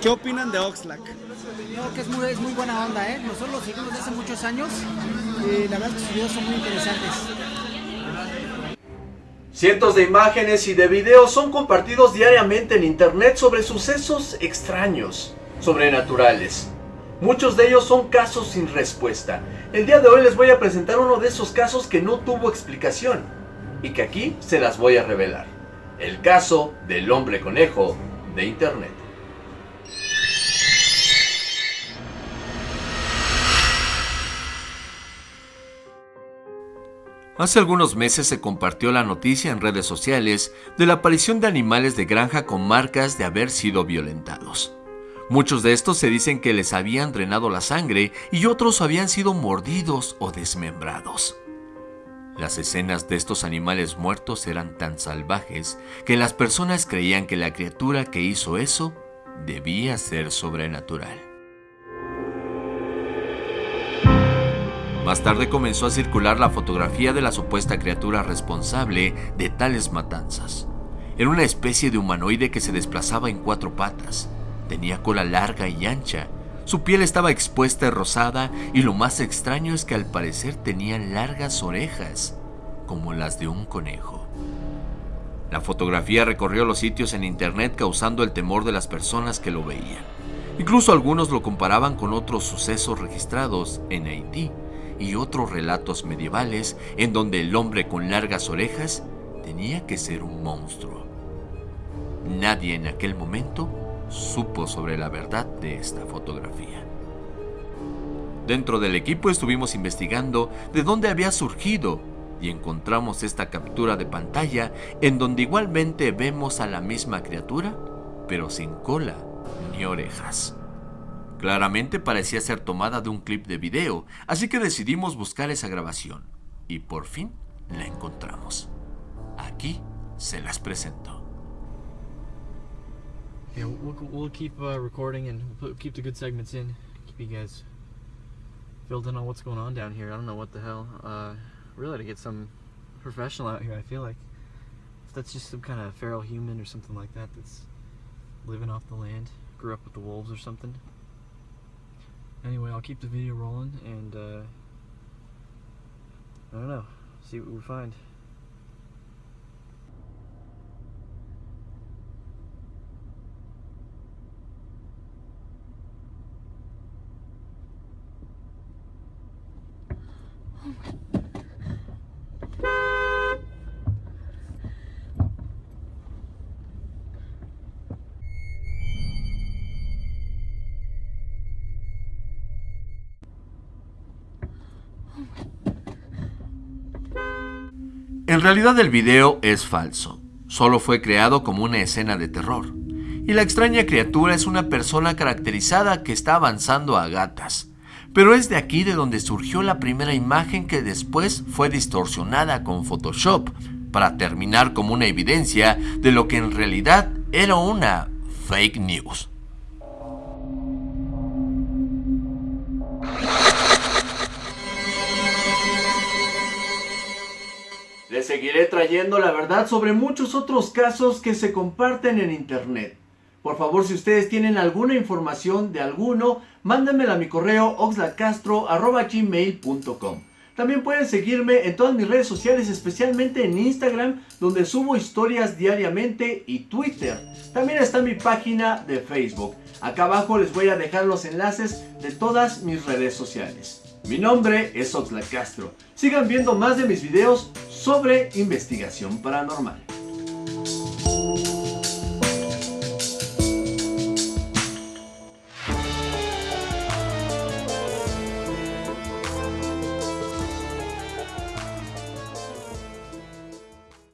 ¿Qué opinan de Oxlack? Creo que es muy, es muy buena onda, ¿eh? Nosotros lo seguimos desde hace muchos años y la verdad es que sus videos son muy interesantes. Cientos de imágenes y de videos son compartidos diariamente en internet sobre sucesos extraños, sobrenaturales. Muchos de ellos son casos sin respuesta. El día de hoy les voy a presentar uno de esos casos que no tuvo explicación y que aquí se las voy a revelar. El caso del hombre conejo de internet. Hace algunos meses se compartió la noticia en redes sociales de la aparición de animales de granja con marcas de haber sido violentados. Muchos de estos se dicen que les habían drenado la sangre y otros habían sido mordidos o desmembrados. Las escenas de estos animales muertos eran tan salvajes que las personas creían que la criatura que hizo eso debía ser sobrenatural. Más tarde comenzó a circular la fotografía de la supuesta criatura responsable de tales matanzas. Era una especie de humanoide que se desplazaba en cuatro patas. Tenía cola larga y ancha. Su piel estaba expuesta y rosada y lo más extraño es que al parecer tenía largas orejas, como las de un conejo. La fotografía recorrió los sitios en internet causando el temor de las personas que lo veían. Incluso algunos lo comparaban con otros sucesos registrados en Haití y otros relatos medievales en donde el hombre con largas orejas tenía que ser un monstruo. Nadie en aquel momento supo sobre la verdad de esta fotografía. Dentro del equipo estuvimos investigando de dónde había surgido y encontramos esta captura de pantalla en donde igualmente vemos a la misma criatura, pero sin cola ni orejas. Claramente parecía ser tomada de un clip de video, así que decidimos buscar esa grabación. Y por fin la encontramos. Aquí se las presento. Yeah, we'll, we'll keep uh, recording and we'll keep the good segments in. Keep you guys filled in on what's going on down here. I don't know what the hell. Uh, really, to get some professional out here, I feel like. If that's just some kind of feral human or something like that that's living off the land, grew up with the wolves or something. Anyway, I'll keep the video rolling and uh, I don't know, see what we find. En realidad el video es falso, solo fue creado como una escena de terror. Y la extraña criatura es una persona caracterizada que está avanzando a gatas. Pero es de aquí de donde surgió la primera imagen que después fue distorsionada con Photoshop para terminar como una evidencia de lo que en realidad era una fake news. Seguiré trayendo la verdad sobre muchos otros casos que se comparten en internet. Por favor, si ustedes tienen alguna información de alguno, mándenmela a mi correo oxlacastro.gmail.com También pueden seguirme en todas mis redes sociales, especialmente en Instagram, donde subo historias diariamente, y Twitter. También está mi página de Facebook. Acá abajo les voy a dejar los enlaces de todas mis redes sociales. Mi nombre es Oxlack Castro. Sigan viendo más de mis videos sobre investigación paranormal.